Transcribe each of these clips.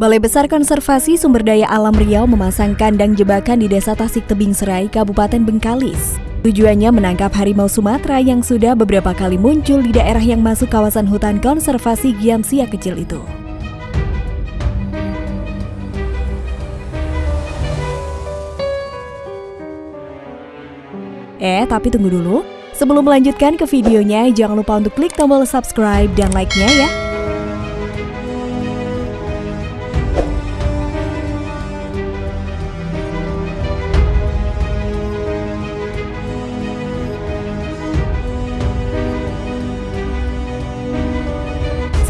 Balai Besar Konservasi Sumber Daya Alam Riau memasang kandang jebakan di Desa Tasik Tebing Serai, Kabupaten Bengkalis. Tujuannya menangkap harimau Sumatera yang sudah beberapa kali muncul di daerah yang masuk kawasan hutan konservasi Giamsia kecil itu. Eh, tapi tunggu dulu. Sebelum melanjutkan ke videonya, jangan lupa untuk klik tombol subscribe dan like-nya ya.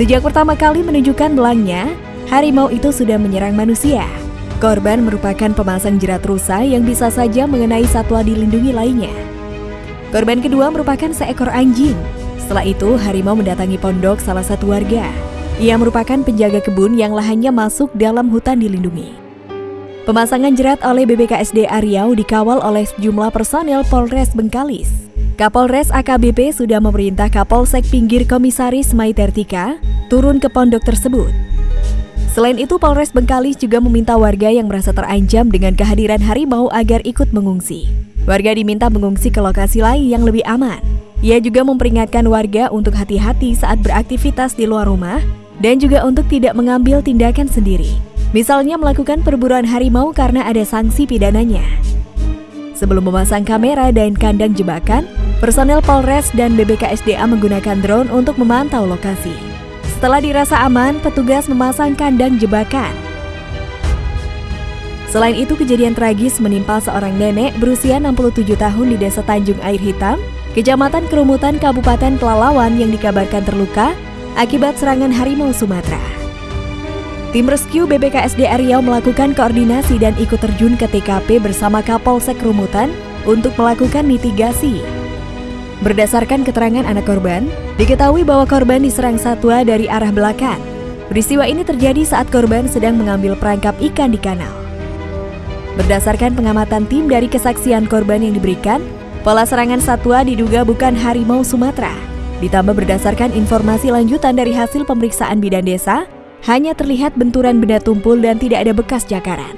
Sejak pertama kali menunjukkan belangnya, harimau itu sudah menyerang manusia. Korban merupakan pemasang jerat rusa yang bisa saja mengenai satwa dilindungi lainnya. Korban kedua merupakan seekor anjing. Setelah itu, harimau mendatangi pondok salah satu warga. Ia merupakan penjaga kebun yang lahannya masuk dalam hutan dilindungi. Pemasangan jerat oleh BBKSD Riau dikawal oleh sejumlah personel Polres Bengkalis. Kapolres AKBP sudah memerintah Kapolsek Pinggir Komisaris Maitertika turun ke pondok tersebut. Selain itu, Polres Bengkalis juga meminta warga yang merasa terancam dengan kehadiran harimau agar ikut mengungsi. Warga diminta mengungsi ke lokasi lain yang lebih aman. Ia juga memperingatkan warga untuk hati-hati saat beraktivitas di luar rumah dan juga untuk tidak mengambil tindakan sendiri. Misalnya melakukan perburuan harimau karena ada sanksi pidananya. Sebelum memasang kamera dan kandang jebakan, Personel Polres dan BBKSDA menggunakan drone untuk memantau lokasi. Setelah dirasa aman, petugas memasang kandang jebakan. Selain itu, kejadian tragis menimpa seorang nenek berusia 67 tahun di Desa Tanjung Air Hitam, Kecamatan Kerumutan Kabupaten Pelalawan yang dikabarkan terluka akibat serangan harimau Sumatera. Tim rescue BBKSD Riau melakukan koordinasi dan ikut terjun ke TKP bersama Kapolsek Kerumutan untuk melakukan mitigasi Berdasarkan keterangan anak korban, diketahui bahwa korban diserang satwa dari arah belakang. Peristiwa ini terjadi saat korban sedang mengambil perangkap ikan di kanal. Berdasarkan pengamatan tim dari kesaksian korban yang diberikan, pola serangan satwa diduga bukan harimau Sumatera. Ditambah berdasarkan informasi lanjutan dari hasil pemeriksaan bidan desa, hanya terlihat benturan benda tumpul dan tidak ada bekas jakaran.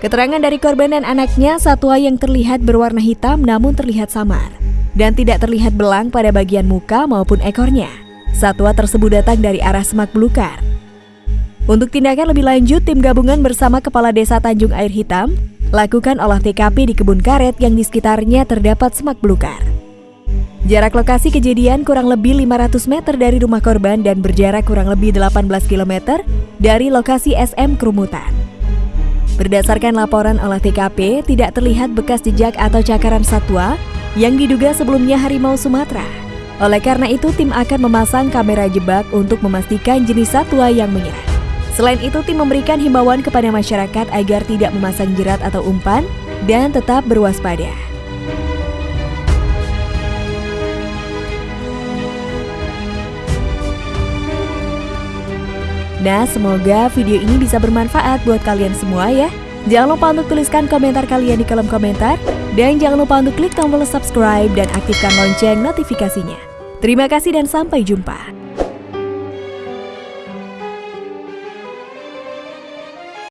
Keterangan dari korban dan anaknya, satwa yang terlihat berwarna hitam namun terlihat samar dan tidak terlihat belang pada bagian muka maupun ekornya. Satwa tersebut datang dari arah semak belukar. Untuk tindakan lebih lanjut, tim gabungan bersama Kepala Desa Tanjung Air Hitam lakukan olah TKP di kebun karet yang di sekitarnya terdapat semak belukar. Jarak lokasi kejadian kurang lebih 500 meter dari rumah korban dan berjarak kurang lebih 18 km dari lokasi SM Kerumutan. Berdasarkan laporan olah TKP, tidak terlihat bekas jejak atau cakaran satwa yang diduga sebelumnya harimau Sumatera. Oleh karena itu, tim akan memasang kamera jebak untuk memastikan jenis satwa yang menyerang. Selain itu, tim memberikan himbauan kepada masyarakat agar tidak memasang jerat atau umpan dan tetap berwaspada. Nah, semoga video ini bisa bermanfaat buat kalian semua ya. Jangan lupa untuk tuliskan komentar kalian di kolom komentar. Dan jangan lupa untuk klik tombol subscribe dan aktifkan lonceng notifikasinya. Terima kasih dan sampai jumpa.